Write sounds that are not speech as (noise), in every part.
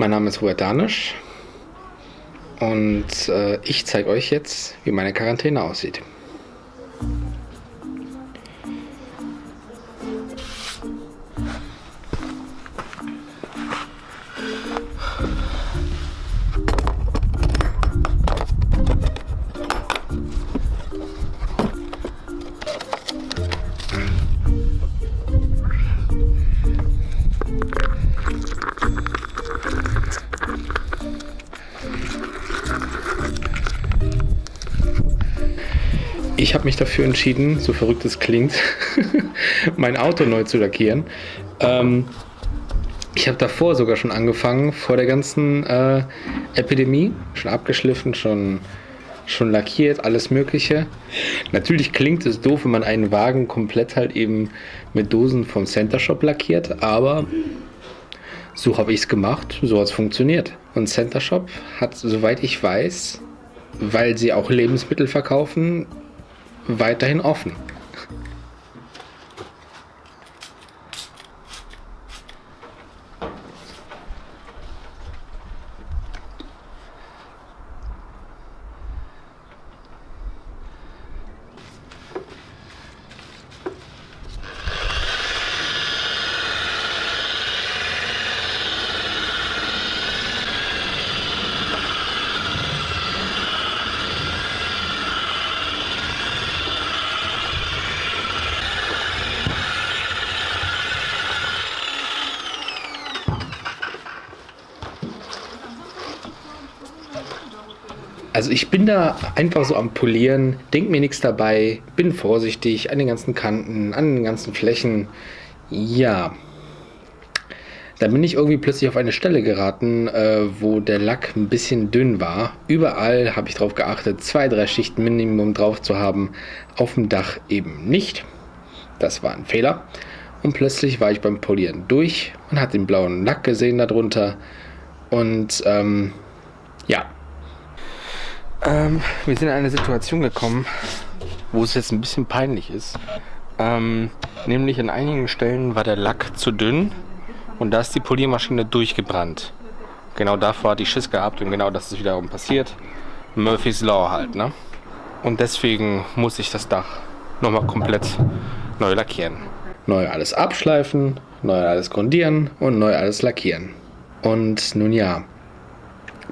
Mein Name ist Robert Danisch und äh, ich zeige euch jetzt, wie meine Quarantäne aussieht. Ich habe mich dafür entschieden, so verrückt es klingt, (laughs) mein Auto neu zu lackieren. Ähm, ich habe davor sogar schon angefangen, vor der ganzen äh, Epidemie, schon abgeschliffen, schon, schon lackiert, alles Mögliche. Natürlich klingt es doof, wenn man einen Wagen komplett halt eben mit Dosen vom Center Shop lackiert, aber so habe ich es gemacht, so hat es funktioniert. Und Center Shop hat, soweit ich weiß, weil sie auch Lebensmittel verkaufen, weiterhin offen. Also ich bin da einfach so am Polieren, denk mir nichts dabei, bin vorsichtig an den ganzen Kanten, an den ganzen Flächen. Ja. Dann bin ich irgendwie plötzlich auf eine Stelle geraten, äh, wo der Lack ein bisschen dünn war. Überall habe ich darauf geachtet, zwei, drei Schichten Minimum drauf zu haben. Auf dem Dach eben nicht. Das war ein Fehler. Und plötzlich war ich beim Polieren durch und hat den blauen Lack gesehen darunter. Und ähm, ja, ähm, wir sind in eine Situation gekommen, wo es jetzt ein bisschen peinlich ist. Ähm, nämlich an einigen Stellen war der Lack zu dünn und da ist die Poliermaschine durchgebrannt. Genau davor hat die Schiss gehabt und genau das ist wiederum passiert. Murphy's Law halt, ne? Und deswegen muss ich das Dach nochmal komplett neu lackieren. Neu alles abschleifen, neu alles grundieren und neu alles lackieren. Und nun ja,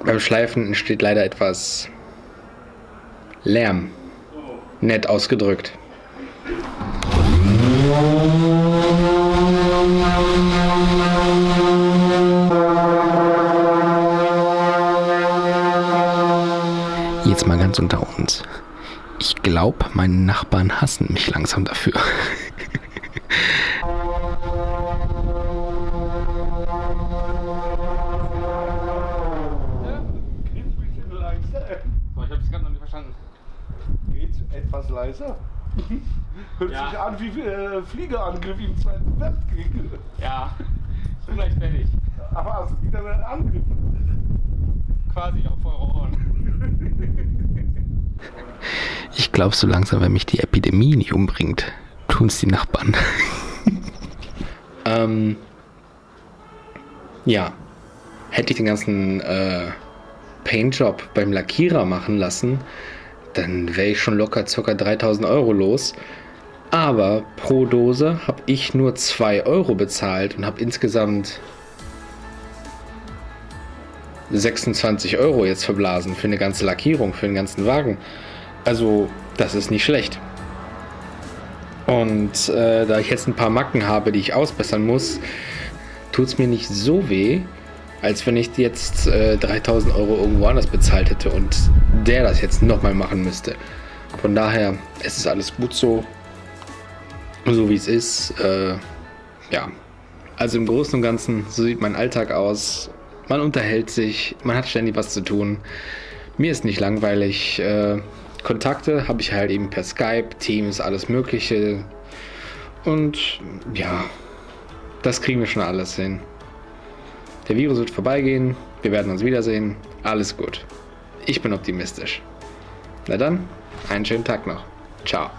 beim Schleifen entsteht leider etwas Lärm. Nett ausgedrückt. Jetzt mal ganz unter uns. Ich glaube, meine Nachbarn hassen mich langsam dafür. Etwas leiser. (laughs) Hört ja. sich an wie äh, Fliegerangriff im Zweiten Weltkrieg. Ja, ist gleich fertig. Aber also wieder ein Angriff. Quasi auf eure Ohren. (laughs) Ich glaube so langsam, wenn mich die Epidemie nicht umbringt, tun es die Nachbarn. (laughs) ähm, ja, hätte ich den ganzen äh, Paintjob beim Lackierer machen lassen, dann wäre ich schon locker ca. 3000 Euro los. Aber pro Dose habe ich nur 2 Euro bezahlt und habe insgesamt 26 Euro jetzt verblasen für eine ganze Lackierung, für den ganzen Wagen. Also das ist nicht schlecht. Und äh, da ich jetzt ein paar Macken habe, die ich ausbessern muss, tut es mir nicht so weh, als wenn ich jetzt äh, 3000 Euro irgendwo anders bezahlt hätte und der das jetzt nochmal machen müsste. Von daher, es ist alles gut so, so wie es ist. Äh, ja, also im Großen und Ganzen, so sieht mein Alltag aus. Man unterhält sich, man hat ständig was zu tun. Mir ist nicht langweilig. Äh, Kontakte habe ich halt eben per Skype, Teams, alles Mögliche. Und ja, das kriegen wir schon alles hin. Der Virus wird vorbeigehen, wir werden uns wiedersehen, alles gut. Ich bin optimistisch. Na dann, einen schönen Tag noch. Ciao.